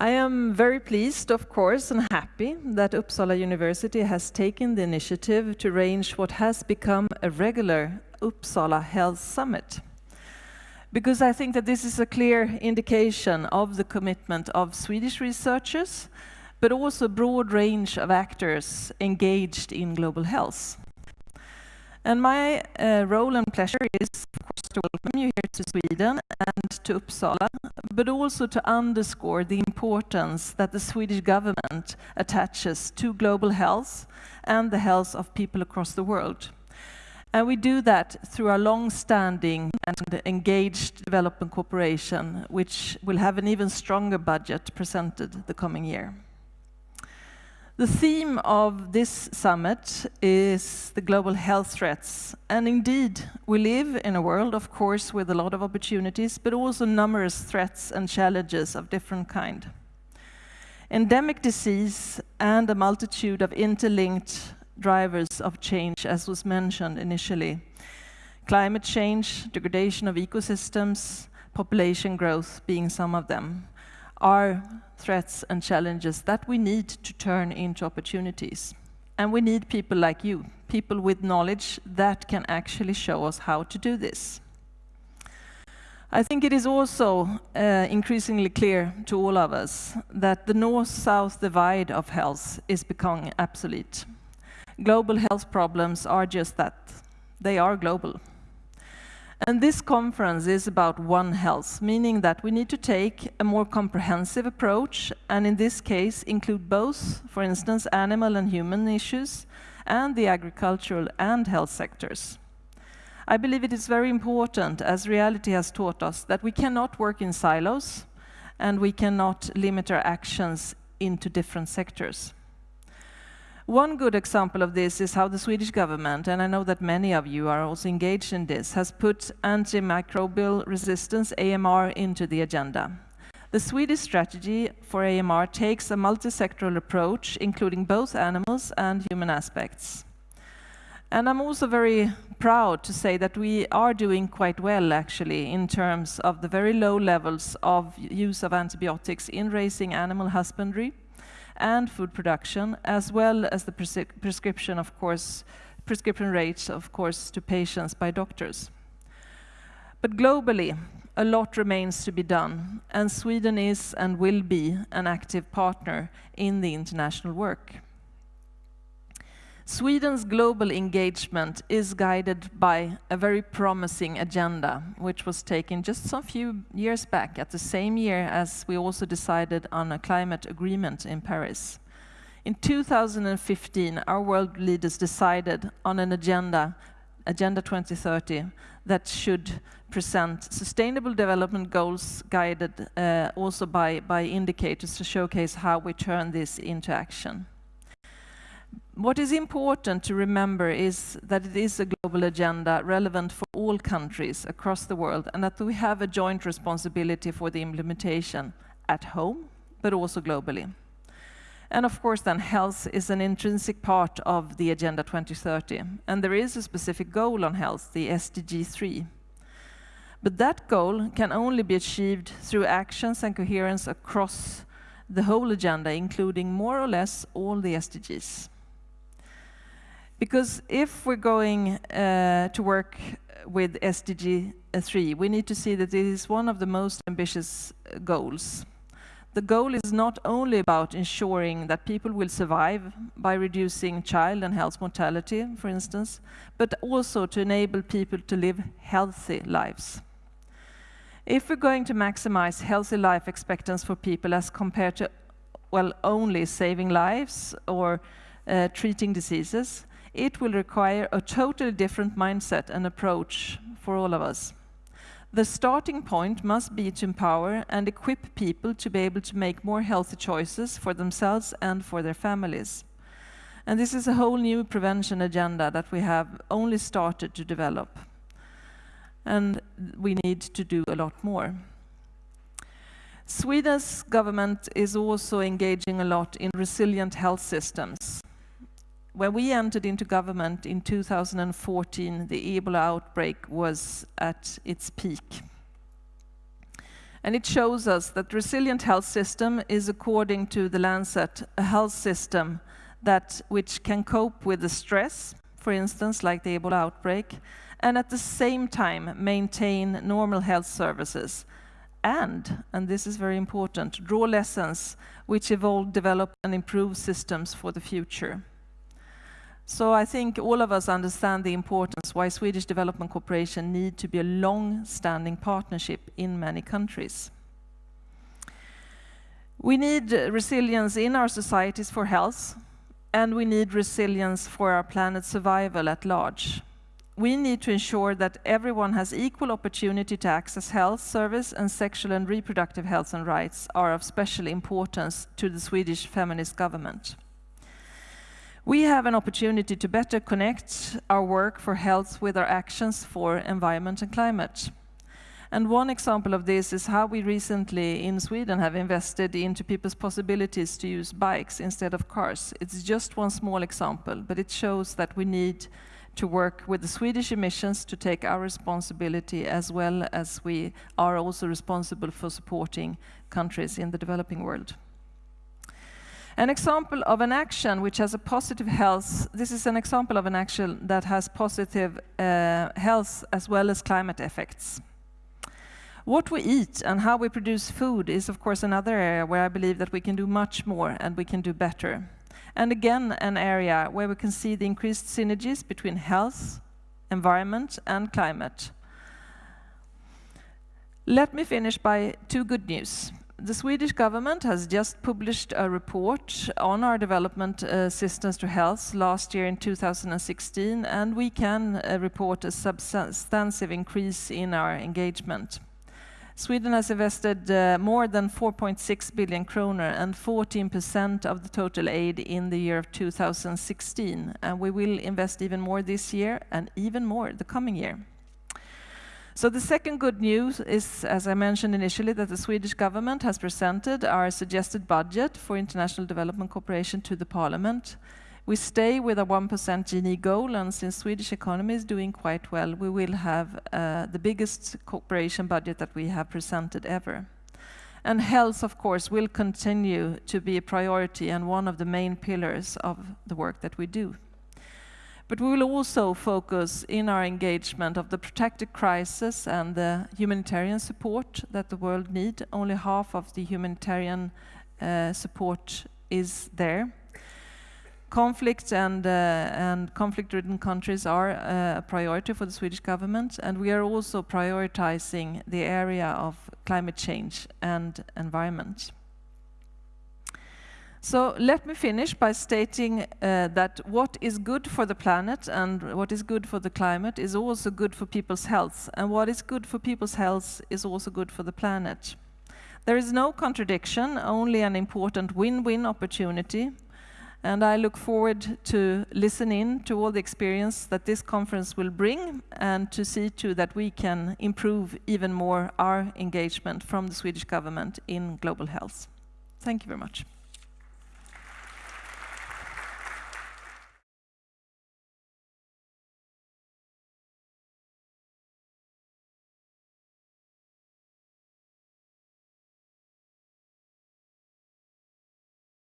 I am very pleased, of course, and happy that Uppsala University has taken the initiative to arrange what has become a regular Uppsala Health Summit. Because I think that this is a clear indication of the commitment of Swedish researchers, but also a broad range of actors engaged in global health. And my uh, role and pleasure is, of course, to welcome you here to Sweden and to Uppsala, but also to underscore the importance that the Swedish government attaches to global health and the health of people across the world. And we do that through our long-standing and engaged development cooperation, which will have an even stronger budget presented the coming year. The theme of this summit is the global health threats. And indeed, we live in a world, of course, with a lot of opportunities, but also numerous threats and challenges of different kind. Endemic disease and a multitude of interlinked drivers of change, as was mentioned initially. Climate change, degradation of ecosystems, population growth being some of them are threats and challenges that we need to turn into opportunities. And we need people like you, people with knowledge that can actually show us how to do this. I think it is also uh, increasingly clear to all of us that the north-south divide of health is becoming obsolete. Global health problems are just that. They are global. And this conference is about One Health, meaning that we need to take a more comprehensive approach, and in this case include both, for instance, animal and human issues, and the agricultural and health sectors. I believe it is very important, as reality has taught us, that we cannot work in silos, and we cannot limit our actions into different sectors. One good example of this is how the Swedish government, and I know that many of you are also engaged in this, has put antimicrobial resistance, AMR, into the agenda. The Swedish strategy for AMR takes a multi-sectoral approach, including both animals and human aspects. And I'm also very proud to say that we are doing quite well, actually, in terms of the very low levels of use of antibiotics in raising animal husbandry, and food production, as well as the pres prescription, of course, prescription rates, of course, to patients by doctors. But globally, a lot remains to be done, and Sweden is and will be an active partner in the international work. Sweden's global engagement is guided by a very promising agenda, which was taken just some few years back, at the same year as we also decided on a climate agreement in Paris. In 2015, our world leaders decided on an agenda, Agenda 2030, that should present sustainable development goals guided uh, also by, by indicators to showcase how we turn this into action. What is important to remember is that it is a global agenda relevant for all countries across the world and that we have a joint responsibility for the implementation at home, but also globally. And of course then health is an intrinsic part of the Agenda 2030 and there is a specific goal on health, the SDG 3. But that goal can only be achieved through actions and coherence across the whole agenda, including more or less all the SDGs. Because if we're going uh, to work with SDG 3, we need to see that it is one of the most ambitious uh, goals. The goal is not only about ensuring that people will survive by reducing child and health mortality, for instance, but also to enable people to live healthy lives. If we're going to maximize healthy life expectancy for people as compared to, well, only saving lives or uh, treating diseases, it will require a totally different mindset and approach for all of us. The starting point must be to empower and equip people to be able to make more healthy choices for themselves and for their families. And this is a whole new prevention agenda that we have only started to develop. And we need to do a lot more. Sweden's government is also engaging a lot in resilient health systems. When we entered into government in 2014, the Ebola outbreak was at its peak. And it shows us that resilient health system is, according to the Lancet, a health system that which can cope with the stress, for instance, like the Ebola outbreak, and at the same time maintain normal health services. And, and this is very important, draw lessons which evolve, develop and improve systems for the future. So I think all of us understand the importance why Swedish development cooperation need to be a long-standing partnership in many countries. We need resilience in our societies for health, and we need resilience for our planet's survival at large. We need to ensure that everyone has equal opportunity to access health service and sexual and reproductive health and rights are of special importance to the Swedish feminist government. We have an opportunity to better connect our work for health with our actions for environment and climate. And one example of this is how we recently in Sweden have invested into people's possibilities to use bikes instead of cars. It's just one small example, but it shows that we need to work with the Swedish emissions to take our responsibility as well as we are also responsible for supporting countries in the developing world. An example of an action which has a positive health, this is an example of an action that has positive uh, health as well as climate effects. What we eat and how we produce food is of course another area where I believe that we can do much more and we can do better. And again, an area where we can see the increased synergies between health, environment and climate. Let me finish by two good news the Swedish government has just published a report on our development uh, assistance to health last year in 2016, and we can uh, report a substantive increase in our engagement. Sweden has invested uh, more than 4.6 billion kroner and 14% of the total aid in the year of 2016, and we will invest even more this year and even more the coming year. So the second good news is, as I mentioned initially, that the Swedish government has presented our suggested budget for international development cooperation to the parliament. We stay with a 1% GNI goal, and since Swedish economy is doing quite well, we will have uh, the biggest cooperation budget that we have presented ever. And health, of course, will continue to be a priority and one of the main pillars of the work that we do. But we will also focus in our engagement of the protected crisis and the humanitarian support that the world needs. Only half of the humanitarian uh, support is there. Conflict and, uh, and conflict-ridden countries are uh, a priority for the Swedish government, and we are also prioritizing the area of climate change and environment. So let me finish by stating uh, that what is good for the planet and what is good for the climate is also good for people's health. And what is good for people's health is also good for the planet. There is no contradiction, only an important win-win opportunity. And I look forward to listening to all the experience that this conference will bring and to see to that we can improve even more our engagement from the Swedish government in global health. Thank you very much.